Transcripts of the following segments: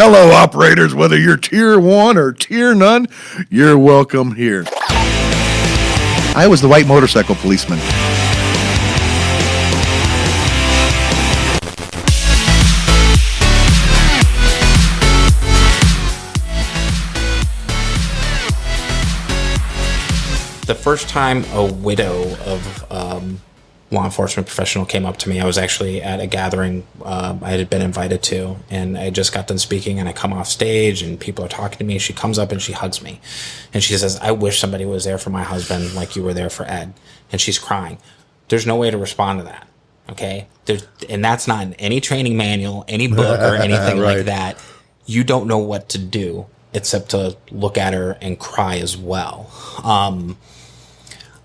Hello, operators, whether you're tier one or tier none, you're welcome here. I was the white motorcycle policeman. The first time a widow of um, law enforcement professional came up to me, I was actually at a gathering uh, I had been invited to, and I just got done speaking, and I come off stage, and people are talking to me. She comes up and she hugs me, and she says, "I wish somebody was there for my husband, like you were there for Ed," and she's crying. There's no way to respond to that. Okay, There's, and that's not in any training manual, any book, or anything Right. like that. You don't know what to do except to look at her and cry as well. Um,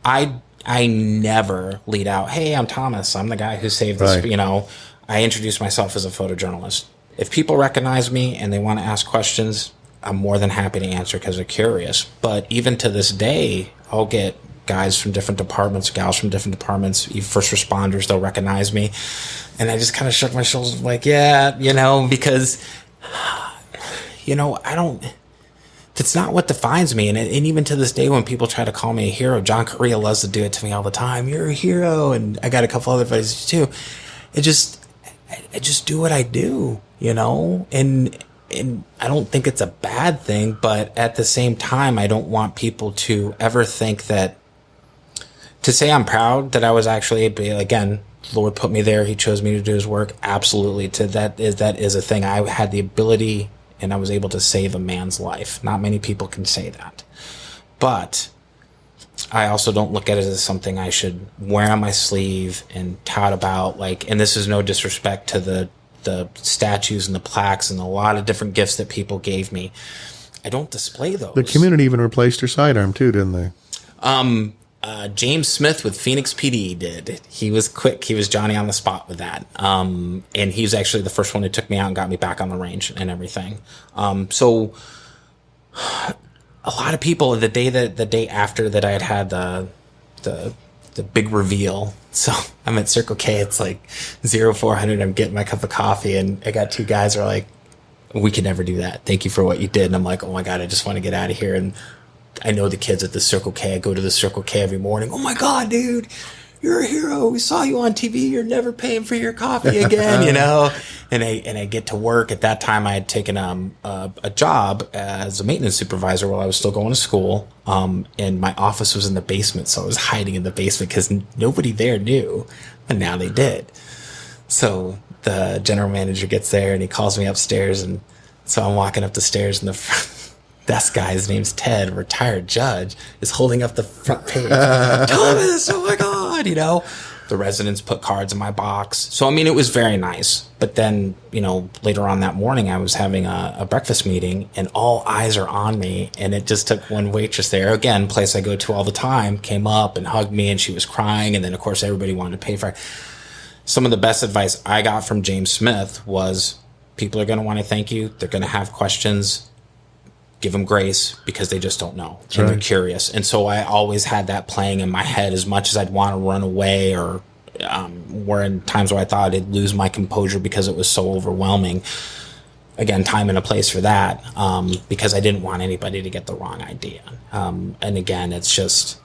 I I never lead out, "Hey, I'm Thomas. I'm the guy who saved this." Right. You know, I introduce myself as a photojournalist. If people recognize me and they want to ask questions, I'm more than happy to answer because they're curious. But even to this day, I'll get guys from different departments, gals from different departments, even first responders. They'll recognize me, and I just kind of shook my shoulders, like, "Yeah, you know," because you know, I don't. That's not what defines me. And, and even to this day, when people try to call me a hero, John Correa loves to do it to me all the time. You're a hero. And I got a couple other buddies too. It just, I, just do what I do, you know? And, and I don't think it's a bad thing, but at the same time, I don't want people to ever think that to say I'm proud that I was actually able again, Lord put me there. He chose me to do His work. Absolutely, to that is that is a thing. I had the ability, and I was able to save a man's life. Not many people can say that, but I also don't look at it as something I should wear on my sleeve and tout about. Like, and this is no disrespect to the the statues and the plaques and a lot of different gifts that people gave me. I don't display those. The community even replaced her sidearm too, didn't they? Um, uh, James Smith with Phoenix PD did. He was quick. He was Johnny on the spot with that. Um, and he was actually the first one who took me out and got me back on the range and everything. Um, so a lot of people the day that the day after that I had had the the the big reveal. So I'm at Circle K. It's like zero four hundred. I'm getting my cup of coffee, and I got two guys are like, "We could never do that. Thank you for what you did." And I'm like, "Oh my god, I just want to get out of here." And I know the kids at the Circle K. I go to the Circle K every morning. Oh my god, dude, you're a hero. We saw you on TV. You're never paying for your coffee again, you know. And I and I get to work. At that time, I had taken um, a, a job as a maintenance supervisor while I was still going to school. Um, and my office was in the basement, so I was hiding in the basement because nobody there knew, and now they did. So the general manager gets there and he calls me upstairs, and so I'm walking up the stairs, in the front desk guy's name's Ted, retired judge, is holding up the front page. Thomas, oh my god, you know. The residents put cards in my box, so I mean it was very nice. But then, you know, later on that morning, I was having a, a breakfast meeting, and all eyes are on me. And it just took one waitress there, again, place I go to all the time, came up and hugged me, and she was crying. And then, of course, everybody wanted to pay for it some of the best advice I got from James Smith was people are going to want to thank you. They're going to have questions. Give them grace because they just don't know and they're curious. And so I always had that playing in my head as much as I'd want to run away or um, were in times where I thought I'd lose my composure because it was so overwhelming. Again, time and a place for that um, because I didn't want anybody to get the wrong idea. Um, and again, it's just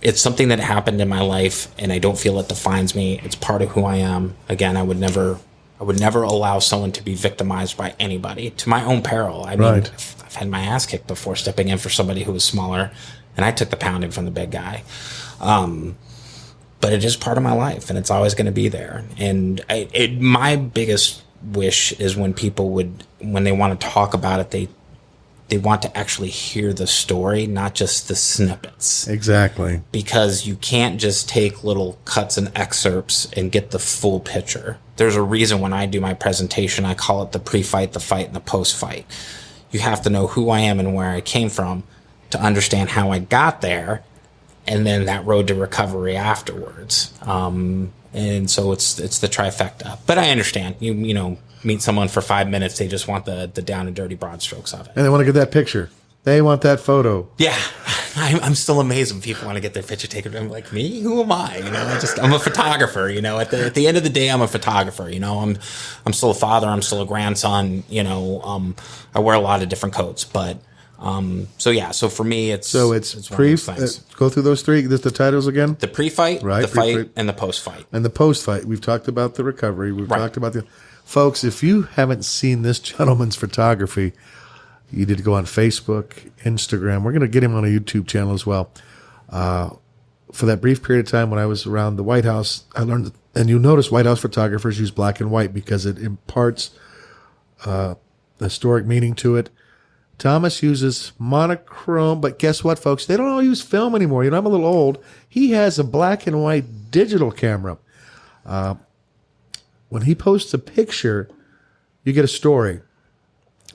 it's something that happened in my life and I don't feel it defines me. It's part of who I am. Again, I would never I would never allow someone to be victimized by anybody to my own peril. I mean, Right. Had my ass kicked before stepping in for somebody who was smaller and I took the pounding from the big guy. Um, but it is part of my life and it's always going to be there. And I, it, my biggest wish is when people would, when they want to talk about it, they, they want to actually hear the story, not just the snippets Exactly. because you can't just take little cuts and excerpts and get the full picture. There's a reason when I do my presentation, I call it the pre fight, the fight, and the post fight. You have to know who I am and where I came from to understand how I got there and then that road to recovery afterwards. Um, and so it's it's the trifecta. But I understand. You you know, meet someone for five minutes, they just want the the down and dirty broad strokes of it. And they want to get that picture. They want that photo. Yeah. I'm, I'm still amazed when people want to get their picture taken. I'm like, me? Who am I? You know, I just I'm a photographer. You know, at the at the end of the day, I'm a photographer. You know, I'm I'm still a father. I'm still a grandson. You know, um, I wear a lot of different coats, but um, so yeah. So for me, it's So it's, of pre. Uh, go through those three. Just the titles again. the pre-fight, Right, the fight, pre-fight. and the post-fight. and the post fight. We've talked about the recovery. We've Right. talked about the folks. If you haven't seen this gentleman's photography, you need to go on Facebook, Instagram. We're going to get him on a YouTube channel as well. Uh, for that brief period of time when I was around the White House, I learned, and you notice White House photographers use black and white because it imparts uh, historic meaning to it. Thomas uses monochrome, but guess what, folks? They don't all use film anymore. You know, I'm a little old. He has a black and white digital camera. Uh, when he posts a picture, you get a story.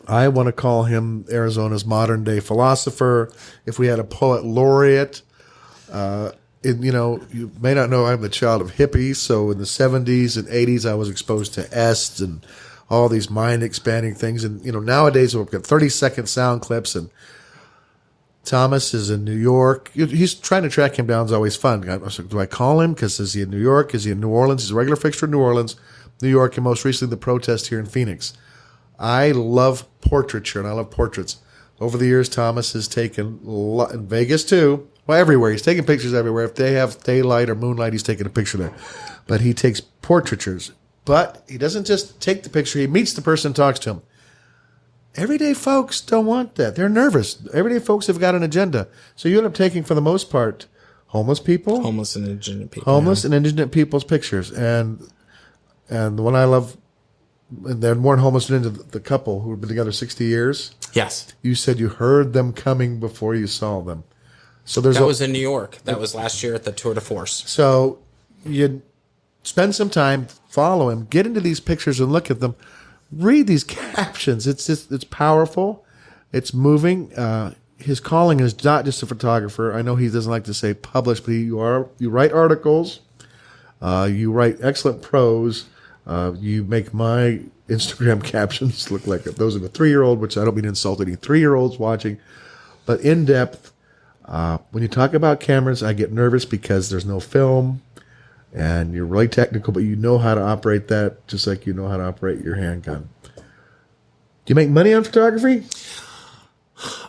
I want to call him Arizona's modern day philosopher. If we had a poet laureate, uh, and you know, you may not know I'm the child of hippies. So in the 70s and 80s, I was exposed to Est and all these mind expanding things. And you know, nowadays we've got 30 second sound clips. And Thomas is in New York. He's trying to track him down is always fun. I like, do I call him? Because is he in New York? Is he in New Orleans? He's a regular fixture in New Orleans, New York, and most recently the protest here in Phoenix. I love portraiture and I love portraits. Over the years, Thomas has taken in Vegas too. Well, everywhere he's taking pictures everywhere. If they have daylight or moonlight, he's taking a picture there. But he takes portraitures. But he doesn't just take the picture; he meets the person, and talks to him. Everyday folks don't want that. They're nervous. Everyday folks have got an agenda. So you end up taking, for the most part, homeless people, Homeless and indigent people. homeless and indigent people's pictures. And and the one I love, and then homeless and indigent, the couple who had been together 60 years, Yes, you said you heard them coming before you saw them. So there's that a, was in New York. That was last year at the Tour de Force. so you spend some time, follow him, get into these pictures and look at them. Read these captions. It's just, it's powerful. It's moving. Uh, his calling is not just a photographer. I know he doesn't like to say publish, but you are you write articles. Uh, you write excellent prose. Uh, you make my Instagram captions look like those of a three year old, which I don't mean to insult any three year olds watching, but in depth. Uh, when you talk about cameras, I get nervous because there's no film and you're really technical, but you know how to operate that just like you know how to operate your handgun. Do you make money on photography?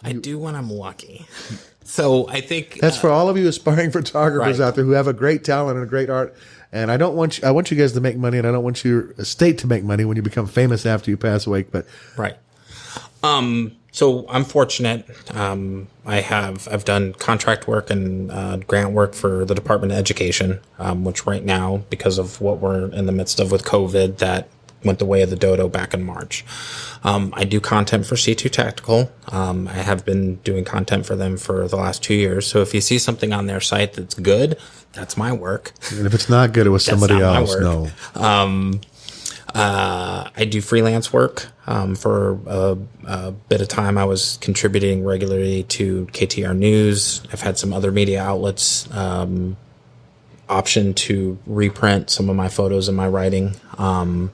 I do when I'm lucky. So I think That's for all of you aspiring photographers Right. out there who have a great talent and a great art. And I don't want you, I want you guys to make money, and I don't want your estate to make money when you become famous after you pass away. But Right. Um, so I'm fortunate. Um, I have I've done contract work and uh, grant work for the Department of Education, um, which right now, because of what we're in the midst of with COVID, that went the way of the dodo back in March. Um, I do content for C2 Tactical. Um, I have been doing content for them for the last two years. So if you see something on their site that's good, that's my work. and if it's not good, it was somebody else. No. Uh, I do freelance work. Um, for a, a bit of time, I was contributing regularly to KTAR News. I've had some other media outlets um, option to reprint some of my photos and my writing. Um,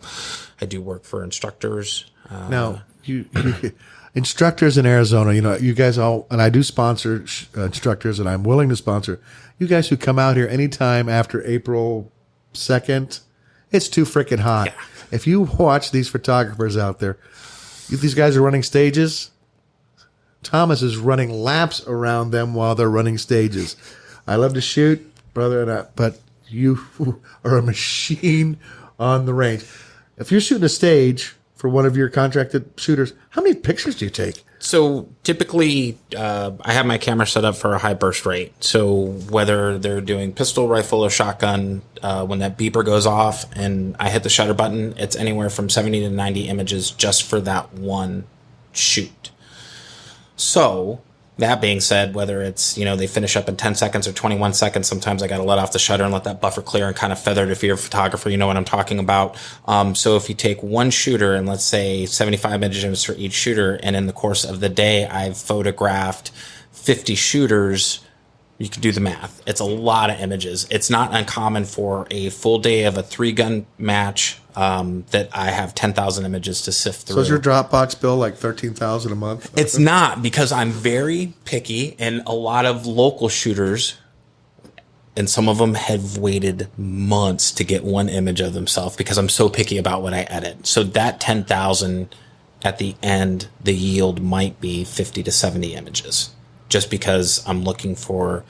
I do work for instructors. Uh, Now, you, you instructors in Arizona, you know, you guys all, and I do sponsor sh- uh, instructors, and I'm willing to sponsor you guys who come out here anytime after April second. It's too freaking hot. Yeah. If you watch these photographers out there, these guys are running stages. Thomas is running laps around them while they're running stages. I love to shoot, brother, and I, but you are a machine on the range. If you're shooting a stage for one of your contracted shooters, how many pictures do you take? So typically, uh, I have my camera set up for a high burst rate. So whether they're doing pistol, rifle, or shotgun, uh, when that beeper goes off and I hit the shutter button, it's anywhere from 70 to 90 images just for that one shoot. So that being said, whether it's, you know, they finish up in 10 seconds or 21 seconds, sometimes I got to let off the shutter and let that buffer clear and kind of feather it if you're a photographer, you know what I'm talking about. Um, so if you take one shooter and let's say 75 images for each shooter, and in the course of the day, I've photographed 50 shooters, You can do the math. It's a lot of images. It's not uncommon for a full day of a three gun match um, that I have 10,000 images to sift through. So is your Dropbox bill like thirteen thousand a month? It's not because I'm very picky, and a lot of local shooters, and some of them have waited months to get one image of themselves because I'm so picky about what I edit. So that 10,000 at the end, the yield might be 50 to 70 images just because I'm looking for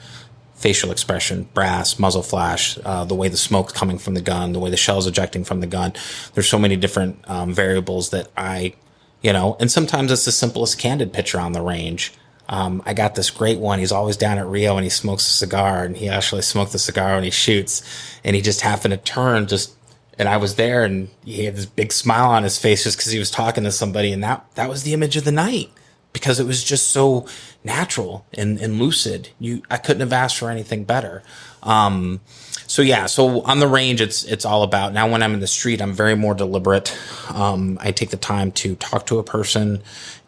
facial expression, brass, muzzle flash, uh, the way the smoke's coming from the gun, the way the shell's ejecting from the gun. There's so many different um, variables that I, you know, and sometimes it's the simplest candid picture on the range. Um, I got this great one. He's always down at Rio and he smokes a cigar and he actually smoked the cigar when he shoots and he just happened to turn just and I was there and he had this big smile on his face just because he was talking to somebody and that that was the image of the night because it was just so natural and, and lucid. You, I couldn't have asked for anything better. Um, so yeah, so on the range, it's it's all about. Now, when I'm in the street, I'm very more deliberate. Um, I take the time to talk to a person,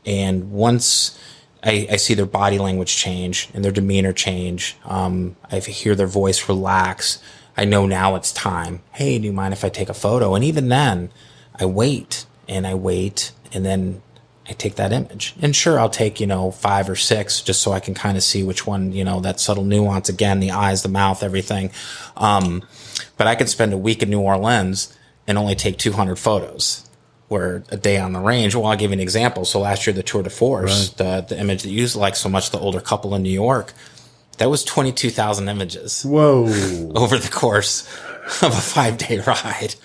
and once I, I see their body language change and their demeanor change, um, I hear their voice relax. I know now it's time. Hey, do you mind if I take a photo? And even then, I wait and I wait, and then I take that image. And sure, I'll take, you know, five or six just so I can kind of see which one, you know, that subtle nuance again, the eyes, the mouth, everything. Um, but I could spend a week in New Orleans and only take 200 photos. Where a day on the range, well, I'll give you an example. So last year, the Tour de Force, right. the, the image that you like so much, the older couple in New York, that was 22,000 images. Whoa. Over the course of a five day ride.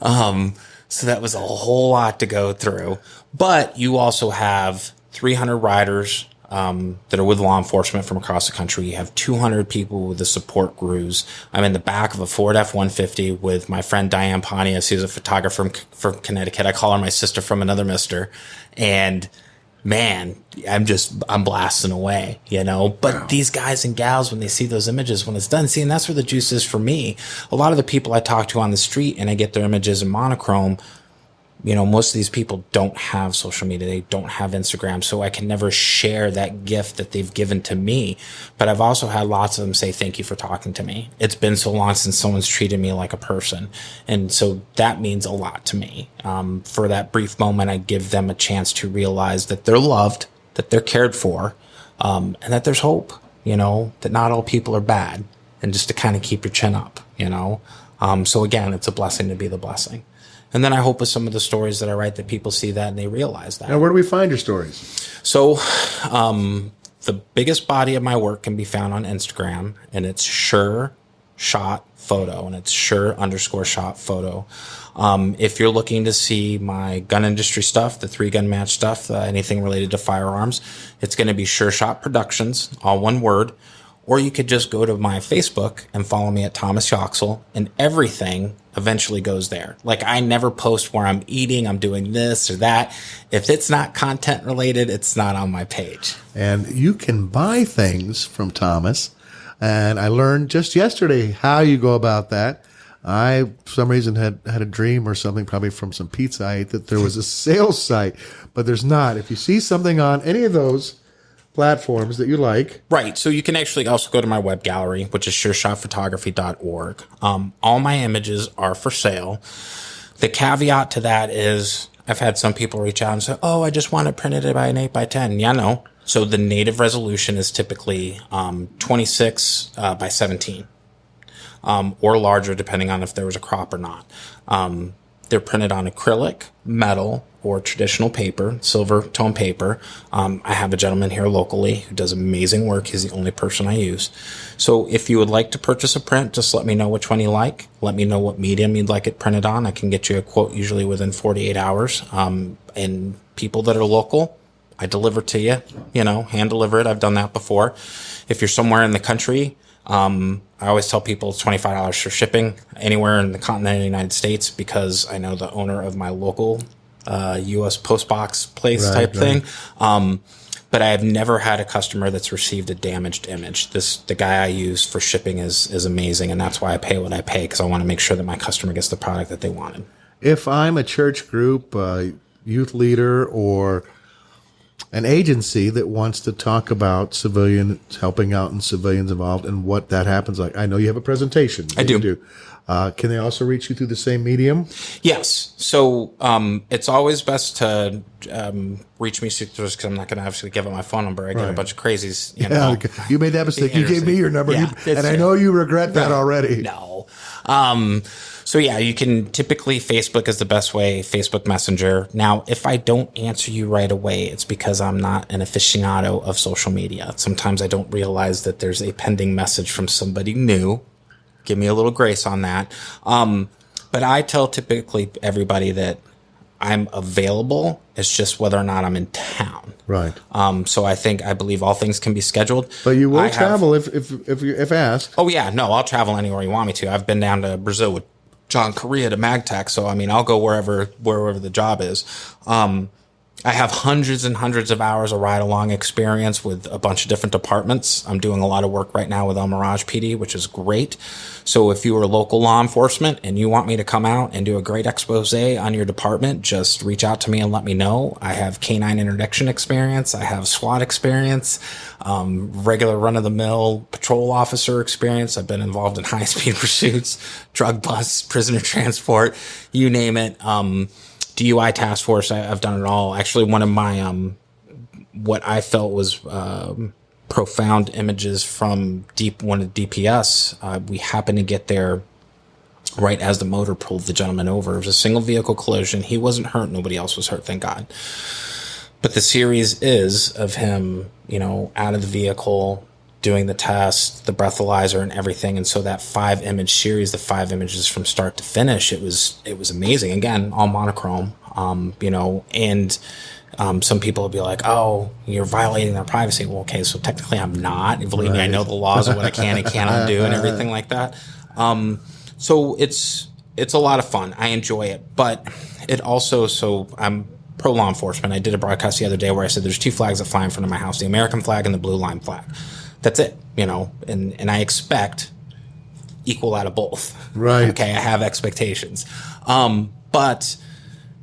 Um, so that was a whole lot to go through. But you also have 300 riders um, that are with law enforcement from across the country. You have 200 people with the support crews. I'm in the back of a Ford F-150 with my friend Diane Pontius, who's a photographer from, from Connecticut. I call her my sister from another mister. And man, I'm just, I'm blasting away, you know, but wow. these guys and gals, when they see those images, when it's done, see, and that's where the juice is for me. A lot of the people I talk to on the street and I get their images in monochrome, you know, most of these people don't have social media. They don't have Instagram. So I can never share that gift that they've given to me. But I've also had lots of them say, thank you for talking to me. It's been so long since someone's treated me like a person. And so that means a lot to me. Um, for that brief moment, I give them a chance to realize that they're loved, that they're cared for, um, and that there's hope, you know, that not all people are bad and just to kind of keep your chin up, you know? Um, so again, it's a blessing to be the blessing. And then I hope with some of the stories that I write that people see that and they realize that. Now, where do we find your stories? So, um, the biggest body of my work can be found on Instagram, and it's sure shot photo, and it's sure underscore shot photo. Um, if you're looking to see my gun industry stuff, the three gun match stuff, uh, anything related to firearms, it's going to be Sure Shot Productions, all one word. Or you could just go to my Facebook and follow me at Thomas Yoxall, and everything eventually goes there. Like I never post where I'm eating, I'm doing this or that. If it's not content related, it's not on my page. And you can buy things from Thomas. And I learned just yesterday how you go about that. I, for some reason, had had a dream or something, probably from some pizza I ate, that there was a sales site, but there's not. If you see something on any of those, platforms that you like. Right. So you can actually also go to my web gallery, which is sureshotphotography.org. Um, all my images are for sale. The caveat to that is I've had some people reach out and say, Oh, I just want it printed by an 8 by 10. Yeah, no. So the native resolution is typically um, 26 uh, by 17 um, or larger, depending on if there was a crop or not. Um, they're printed on acrylic, metal, or traditional paper, silver tone paper. Um, I have a gentleman here locally who does amazing work. He's the only person I use. So if you would like to purchase a print, just let me know which one you like. Let me know what medium you'd like it printed on. I can get you a quote usually within 48 hours. Um, and people that are local, I deliver to you, you know, hand deliver it. I've done that before. If you're somewhere in the country, um, I always tell people it's $25 for shipping anywhere in the continental United States because I know the owner of my local uh, U.S. post box place right, type right. thing. Um, but I have never had a customer that's received a damaged image. This the guy I use for shipping is is amazing, and that's why I pay what I pay because I want to make sure that my customer gets the product that they wanted. If I'm a church group, uh, youth leader, or an agency that wants to talk about civilian helping out and civilians involved and what that happens like. I know you have a presentation. I do. do. Uh, can they also reach you through the same medium? Yes. So um, it's always best to um, reach me through because I'm not going to obviously give out my phone number. I get a bunch of crazies. You know. you made that mistake. You gave me your number, Yeah, you- and I know you regret that already. No. Um, so yeah, you can typically Facebook is the best way, Facebook Messenger. Now, if I don't answer you right away, it's because I'm not an aficionado of social media. Sometimes I don't realize that there's a pending message from somebody new. Give me a little grace on that. Um, but I tell typically everybody that I'm available. It's just whether or not I'm in town. Right. Um, so I think I believe all things can be scheduled. But you will I have- travel if if if, you, if asked. Oh yeah, no, I'll travel anywhere you want me to. I've been down to Brazil with John Correa to MagTech, so I mean, I'll go wherever wherever the job is. Um, I have hundreds and hundreds of hours of ride along experience with a bunch of different departments. I'm doing a lot of work right now with El Mirage PD, which is great. So if you are local law enforcement and you want me to come out and do a great expose on your department, just reach out to me and let me know. I have canine interdiction experience. I have SWAT experience, um, regular run of the mill patrol officer experience. I've been involved in high speed pursuits, drug busts, prisoner transport, you name it. Um, DUI task force. I, I've done it all. Actually, one of my um, what I felt was um, profound images from deep one of DPS. Uh, we happened to get there right as the motor pulled the gentleman over. It was a single vehicle collision. He wasn't hurt. Nobody else was hurt. Thank God. But the series is of him, you know, out of the vehicle, doing the test, the breathalyzer, and everything. And so that five image series, the five images from start to finish, it was it was amazing. Again, all monochrome, um, you know, and um, some people will be like, "Oh, you're violating their privacy." Well, okay, so technically, I'm not. Believe me, I know the laws of what I can and cannot do, and everything like that. Um, so it's it's a lot of fun. I enjoy it, but it also so I'm pro law enforcement. I did a broadcast the other day where I said there's two flags that fly in front of my house: the American flag and the blue line flag. That's it, you know, and and I expect equal out of both. Right. Okay, I have expectations, um, but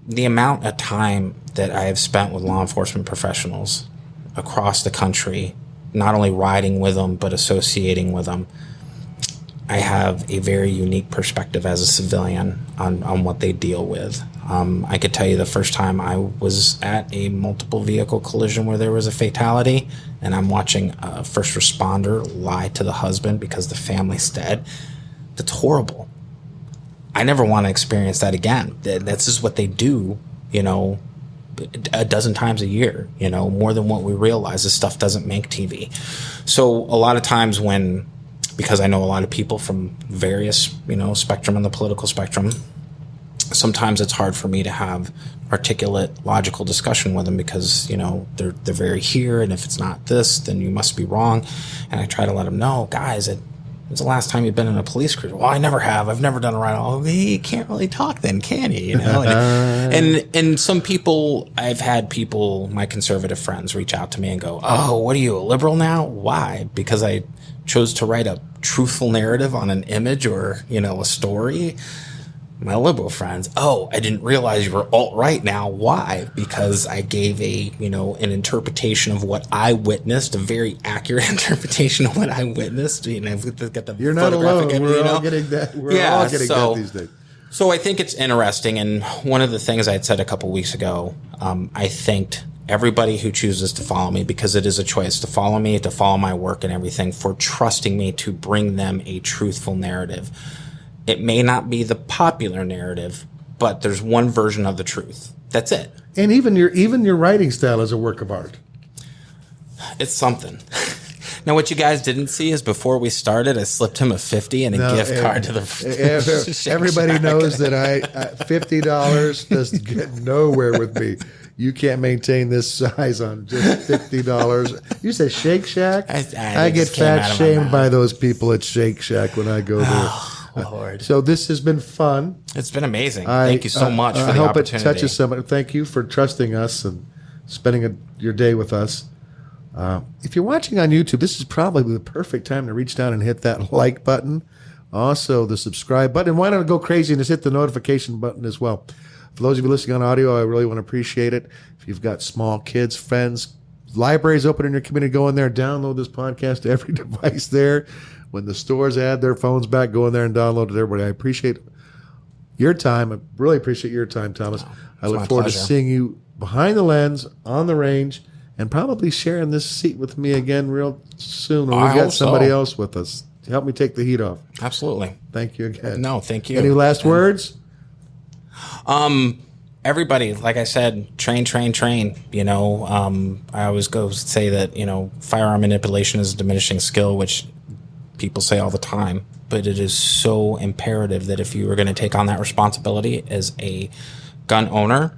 the amount of time that I have spent with law enforcement professionals across the country, not only riding with them but associating with them, I have a very unique perspective as a civilian on, on what they deal with. Um, I could tell you the first time I was at a multiple vehicle collision where there was a fatality, and I'm watching a first responder lie to the husband because the family's dead. That's horrible. I never want to experience that again. That's just what they do, you know, a dozen times a year, you know, more than what we realize. This stuff doesn't make TV. So a lot of times when, because I know a lot of people from various, you know, spectrum on the political spectrum, sometimes it's hard for me to have articulate, logical discussion with them because you know they're they're very here, and if it's not this, then you must be wrong. And I try to let them know, guys, it, when's the last time you've been in a police cruiser? Well, I never have. I've never done a ride. Oh, you can't really talk then, can you? You know, and, and and some people, I've had people, my conservative friends, reach out to me and go, "Oh, what are you, a liberal now? Why? Because I chose to write a truthful narrative on an image or you know a story." my liberal friends, oh, I didn't realize you were alt right now. Why? Because I gave a, you know, an interpretation of what I witnessed, a very accurate interpretation of what I witnessed. You know, got the You're not photographic alone. image, We're you know? all getting that. We're Yeah, all getting so- that these days. So I think it's interesting. And one of the things I had said a couple weeks ago, um, I thanked everybody who chooses to follow me because it is a choice to follow me, to follow my work and everything for trusting me to bring them a truthful narrative. It may not be the popular narrative, but there's one version of the truth. That's it. And even your even your writing style is a work of art. It's something. now, what you guys didn't see is before we started, I slipped him a 50 and a No, gift eh, card to the. eh, Everybody knows that I uh, fifty dollars does get nowhere with me. You can't maintain this size on just fifty dollars. You say Shake Shack? I- I- I get fat shamed by those people at Shake Shack when I go there. Lord. So this has been fun. It's been amazing. I- Thank you so uh, much for I the hope opportunity. it touches somebody. Thank you for trusting us and spending a, your day with us. Uh, if you're watching on YouTube, this is probably the perfect time to reach down and hit that like button. Also, the subscribe button. Why don't go crazy and just hit the notification button as well? For those of you listening on audio, I really want to appreciate it. If you've got small kids, friends, libraries open in your community, go in there, download this podcast to every device there. When the stores add their phones back, go in there and download it. Everybody, I appreciate your time. I really appreciate your time, Thomas. I look forward to seeing you behind the lens on the range and probably sharing this seat with me again real soon. When we've got hope so. somebody else with us to help me take the heat off. Absolutely. Thank you again. No, thank you. Any last words? Everybody, like I said, train, train, train. You know, um, I always go say that you know firearm manipulation is a diminishing skill, which people say all the time. But it is so imperative that if you are going to take on that responsibility as a gun owner,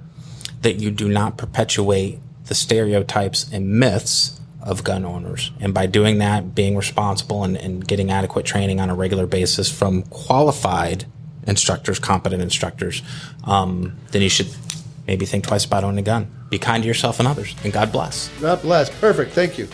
that you do not perpetuate the stereotypes and myths of gun owners. And by doing that, being responsible and, and getting adequate training on a regular basis from qualified instructors, competent instructors, um, then you should maybe think twice about owning a gun. Be kind to yourself and others, and God bless. God bless. Perfect. Thank you.